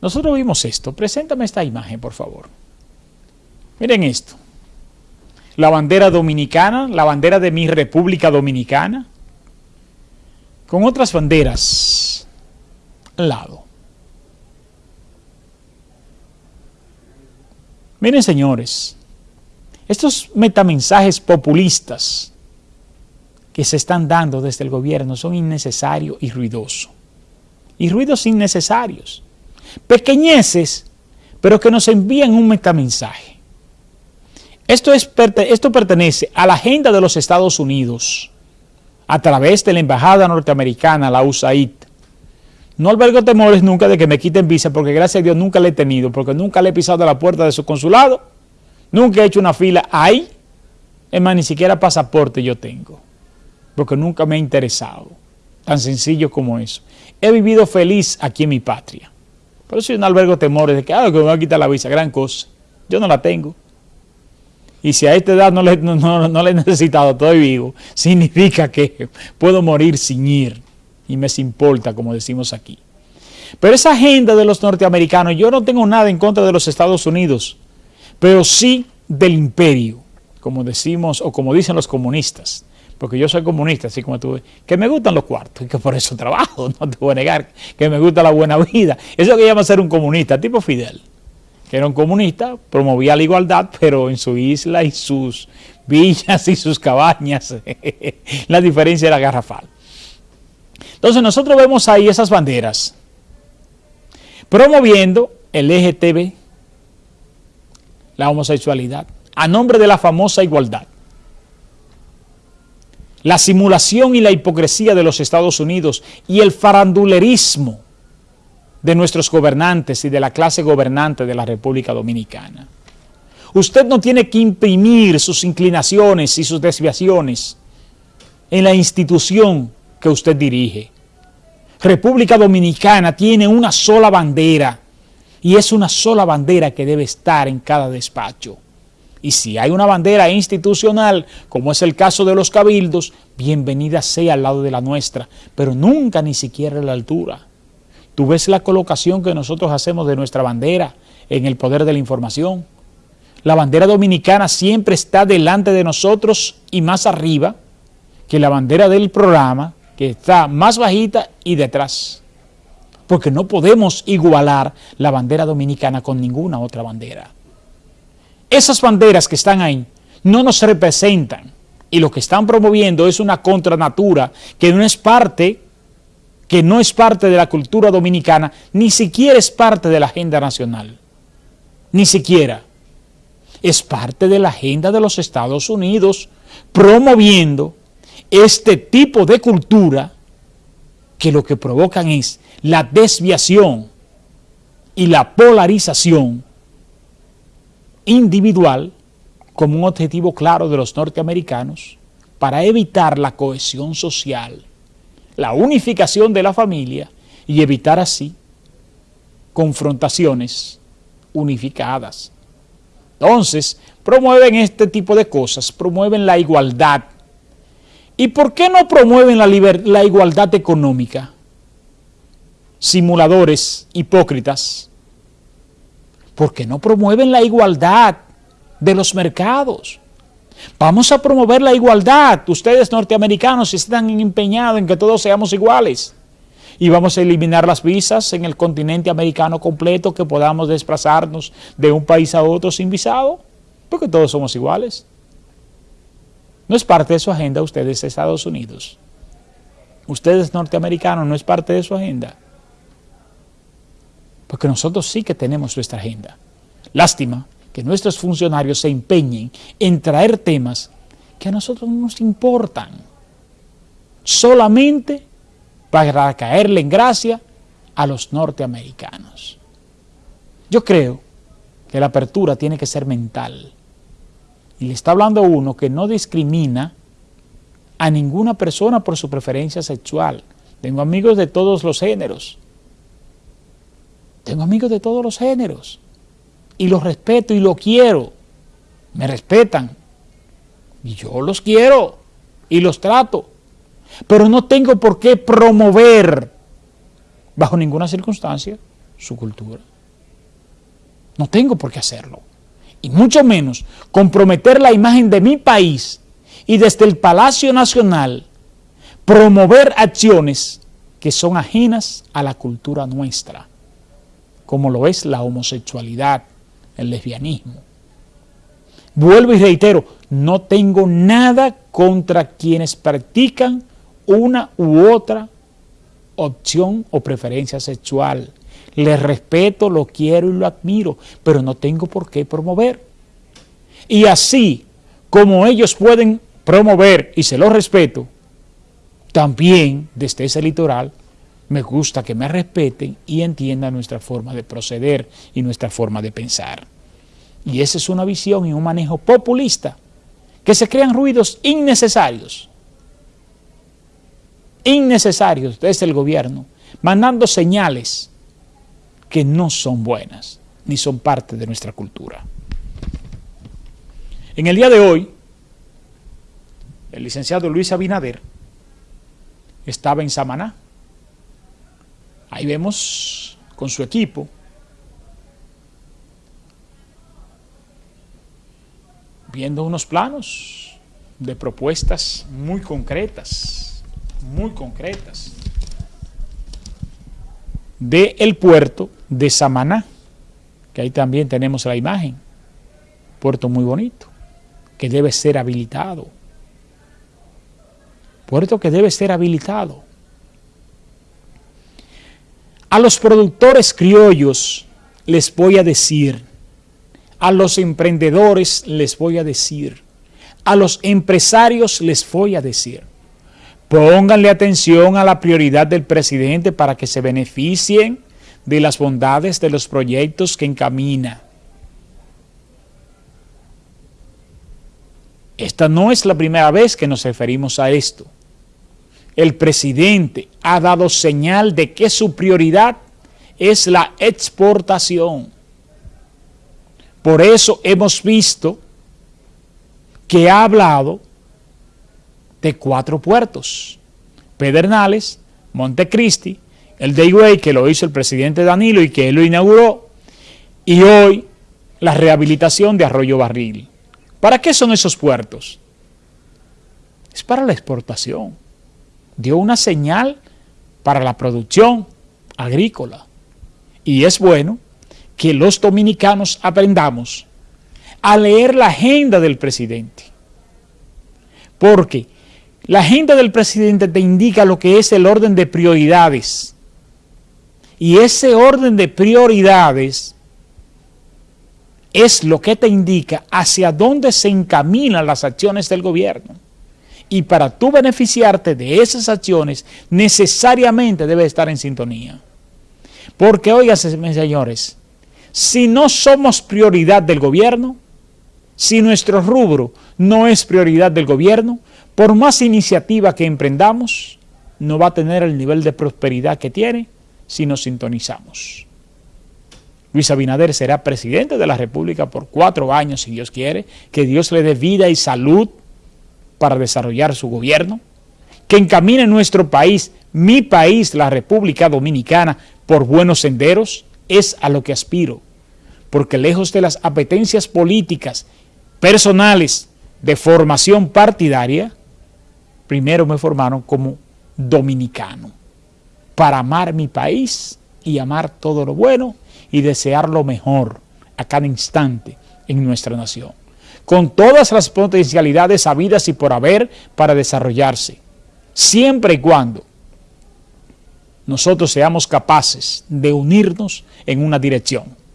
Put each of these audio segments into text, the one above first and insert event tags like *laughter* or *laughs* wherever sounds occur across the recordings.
Nosotros vimos esto. Preséntame esta imagen, por favor. Miren esto. La bandera dominicana, la bandera de mi República Dominicana, con otras banderas al lado. Miren, señores, estos metamensajes populistas que se están dando desde el gobierno son innecesarios y ruidosos. Y ruidos innecesarios pequeñeces, pero que nos envían un metamensaje. Esto, es, esto pertenece a la agenda de los Estados Unidos a través de la embajada norteamericana, la USAID. No albergo temores nunca de que me quiten visa porque gracias a Dios nunca le he tenido, porque nunca le he pisado la puerta de su consulado, nunca he hecho una fila ahí, es más, ni siquiera pasaporte yo tengo, porque nunca me ha interesado, tan sencillo como eso. He vivido feliz aquí en mi patria. Pero si yo no albergo temores de que, ah, que me va a quitar la visa, gran cosa. Yo no la tengo. Y si a esta edad no le, he necesitado, estoy vivo, significa que puedo morir sin ir. Y me importa, como decimos aquí. Pero esa agenda de los norteamericanos, yo no tengo nada en contra de los Estados Unidos, pero sí del imperio, como decimos o como dicen los comunistas porque yo soy comunista, así como tú, que me gustan los cuartos y que por eso trabajo, *laughs* no te voy a negar, que me gusta la buena vida. Eso que llama ser un comunista, tipo Fidel, que era un comunista, promovía la igualdad, pero en su isla y sus villas y sus cabañas, *laughs* la diferencia era garrafal. Entonces nosotros vemos ahí esas banderas, promoviendo el LGTB, la homosexualidad, a nombre de la famosa igualdad la simulación y la hipocresía de los Estados Unidos y el farandulerismo de nuestros gobernantes y de la clase gobernante de la República Dominicana. Usted no tiene que imprimir sus inclinaciones y sus desviaciones en la institución que usted dirige. República Dominicana tiene una sola bandera y es una sola bandera que debe estar en cada despacho. Y si hay una bandera institucional, como es el caso de los cabildos, bienvenida sea al lado de la nuestra, pero nunca ni siquiera a la altura. Tú ves la colocación que nosotros hacemos de nuestra bandera en el poder de la información. La bandera dominicana siempre está delante de nosotros y más arriba que la bandera del programa, que está más bajita y detrás. Porque no podemos igualar la bandera dominicana con ninguna otra bandera. Esas banderas que están ahí no nos representan y lo que están promoviendo es una contranatura que no es parte, que no es parte de la cultura dominicana, ni siquiera es parte de la agenda nacional, ni siquiera. Es parte de la agenda de los Estados Unidos promoviendo este tipo de cultura que lo que provocan es la desviación y la polarización individual como un objetivo claro de los norteamericanos para evitar la cohesión social, la unificación de la familia y evitar así confrontaciones unificadas. Entonces, promueven este tipo de cosas, promueven la igualdad. ¿Y por qué no promueven la, la igualdad económica? Simuladores hipócritas porque no promueven la igualdad de los mercados. Vamos a promover la igualdad. Ustedes norteamericanos están empeñados en que todos seamos iguales. Y vamos a eliminar las visas en el continente americano completo, que podamos desplazarnos de un país a otro sin visado, porque todos somos iguales. No es parte de su agenda ustedes Estados Unidos. Ustedes norteamericanos no es parte de su agenda. Porque nosotros sí que tenemos nuestra agenda. Lástima que nuestros funcionarios se empeñen en traer temas que a nosotros no nos importan. Solamente para caerle en gracia a los norteamericanos. Yo creo que la apertura tiene que ser mental. Y le está hablando uno que no discrimina a ninguna persona por su preferencia sexual. Tengo amigos de todos los géneros. Tengo amigos de todos los géneros y los respeto y los quiero. Me respetan y yo los quiero y los trato. Pero no tengo por qué promover bajo ninguna circunstancia su cultura. No tengo por qué hacerlo. Y mucho menos comprometer la imagen de mi país y desde el Palacio Nacional promover acciones que son ajenas a la cultura nuestra, como lo es la homosexualidad, el lesbianismo. Vuelvo y reitero, no tengo nada contra quienes practican una u otra opción o preferencia sexual. Les respeto, lo quiero y lo admiro, pero no tengo por qué promover. Y así como ellos pueden promover, y se lo respeto, también desde ese litoral me gusta que me respeten y entiendan nuestra forma de proceder y nuestra forma de pensar. Y esa es una visión y un manejo populista, que se crean ruidos innecesarios, innecesarios desde el gobierno, mandando señales que no son buenas, ni son parte de nuestra cultura. En el día de hoy, el licenciado Luis Abinader estaba en Samaná. Ahí vemos con su equipo. Viendo unos planos de propuestas muy concretas, muy concretas, de el puerto de Samaná, que ahí también tenemos la imagen, puerto muy bonito, que debe ser habilitado, puerto que debe ser habilitado. A los productores criollos les voy a decir, a los emprendedores les voy a decir, a los empresarios les voy a decir, pónganle atención a la prioridad del presidente para que se beneficien de las bondades de los proyectos que encamina. Esta no es la primera vez que nos referimos a esto. El presidente ha dado señal de que su prioridad es la exportación. Por eso hemos visto que ha hablado de cuatro puertos. Pedernales, Montecristi, el de que lo hizo el presidente Danilo y que él lo inauguró, y hoy la rehabilitación de Arroyo Barril. ¿Para qué son esos puertos? Es para la exportación. Dio una señal para la producción agrícola. Y es bueno que los dominicanos aprendamos a leer la agenda del presidente. Porque la agenda del presidente te indica lo que es el orden de prioridades. Y ese orden de prioridades es lo que te indica hacia dónde se encaminan las acciones del gobierno. Y para tú beneficiarte de esas acciones, necesariamente debe estar en sintonía. Porque, oigan, señores, si no somos prioridad del gobierno, si nuestro rubro no es prioridad del gobierno, por más iniciativa que emprendamos, no va a tener el nivel de prosperidad que tiene si nos sintonizamos. Luis Abinader será presidente de la República por cuatro años, si Dios quiere, que Dios le dé vida y salud para desarrollar su gobierno, que encamine nuestro país, mi país, la República Dominicana, por buenos senderos, es a lo que aspiro. Porque lejos de las apetencias políticas personales de formación partidaria, primero me formaron como dominicano, para amar mi país y amar todo lo bueno y desear lo mejor a cada instante en nuestra nación, con todas las potencialidades habidas y por haber para desarrollarse, siempre y cuando nosotros seamos capaces de unirnos en una dirección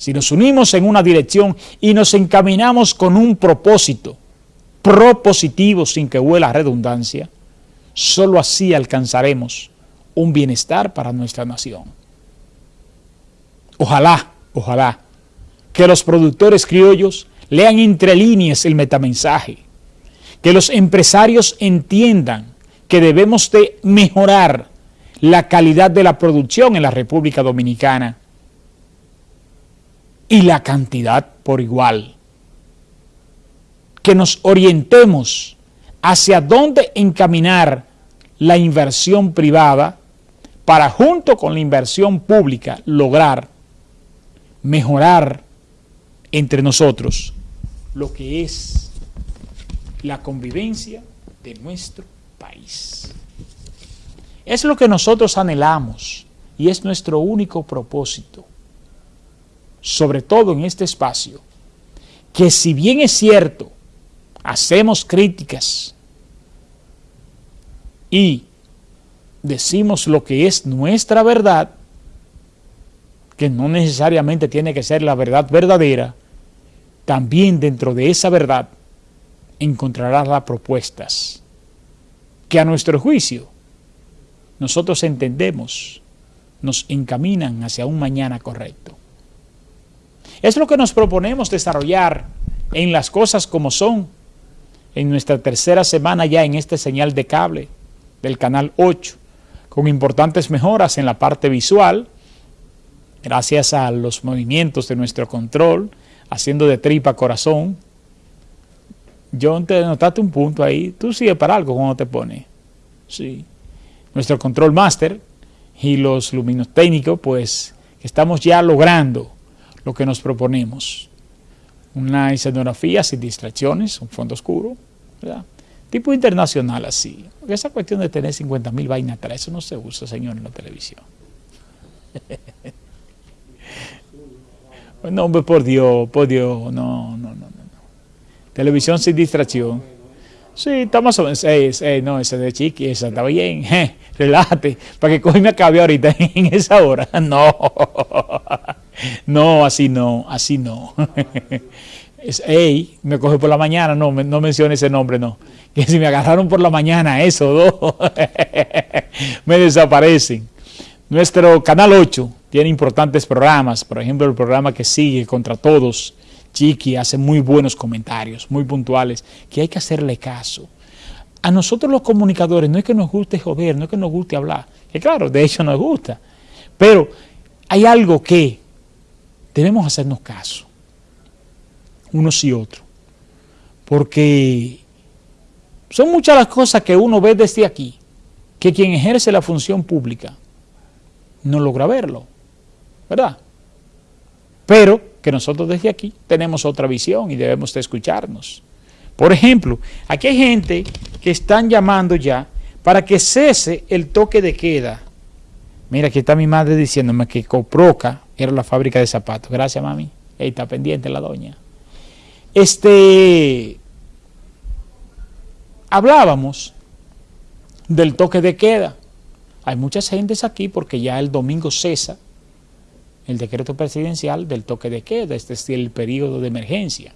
si nos unimos en una dirección y nos encaminamos con un propósito propositivo sin que huela redundancia, solo así alcanzaremos un bienestar para nuestra nación. Ojalá, ojalá, que los productores criollos lean entre líneas el metamensaje, que los empresarios entiendan que debemos de mejorar la calidad de la producción en la República Dominicana y la cantidad por igual. Que nos orientemos hacia dónde encaminar la inversión privada para junto con la inversión pública lograr mejorar entre nosotros lo que es la convivencia de nuestro país. Es lo que nosotros anhelamos y es nuestro único propósito, sobre todo en este espacio, que si bien es cierto, hacemos críticas y decimos lo que es nuestra verdad, que no necesariamente tiene que ser la verdad verdadera, también dentro de esa verdad encontrarás las propuestas que a nuestro juicio nosotros entendemos nos encaminan hacia un mañana correcto. Es lo que nos proponemos desarrollar en las cosas como son en nuestra tercera semana ya en este señal de cable del canal 8, con importantes mejoras en la parte visual, gracias a los movimientos de nuestro control, haciendo de tripa corazón. John, te notaste un punto ahí. Tú sigues para algo cuando te pone. Sí. Nuestro control master y los luminos técnicos, pues estamos ya logrando lo que nos proponemos. Una escenografía sin distracciones, un fondo oscuro, ¿verdad? Tipo internacional así. Esa cuestión de tener 50 mil vainas atrás, eso no se usa, señor, en la televisión. *laughs* no, hombre, por Dios, por Dios, no, no, no, no. Televisión sin distracción. Sí, está más o menos, no, ese de chiqui, esa está bien, *laughs* relájate, para que coge me acabe ahorita *laughs* en esa hora. *laughs* No, no, así no, así no. Es, hey, me coge por la mañana, no, no mencione ese nombre, no que si me agarraron por la mañana, eso, dos, me desaparecen. Nuestro Canal 8 tiene importantes programas, por ejemplo, el programa que sigue contra todos, Chiqui hace muy buenos comentarios, muy puntuales, que hay que hacerle caso. A nosotros los comunicadores no es que nos guste joder, no es que nos guste hablar, que claro, de hecho nos gusta, pero hay algo que debemos hacernos caso, unos y otros, porque son muchas las cosas que uno ve desde aquí, que quien ejerce la función pública no logra verlo, ¿verdad? Pero que nosotros desde aquí tenemos otra visión y debemos de escucharnos. Por ejemplo, aquí hay gente que están llamando ya para que cese el toque de queda. Mira, aquí está mi madre diciéndome que Coproca era la fábrica de zapatos. Gracias, mami. Ahí está pendiente la doña. Este, hablábamos del toque de queda. Hay muchas gentes aquí porque ya el domingo cesa el decreto presidencial del toque de queda, este es el periodo de emergencia.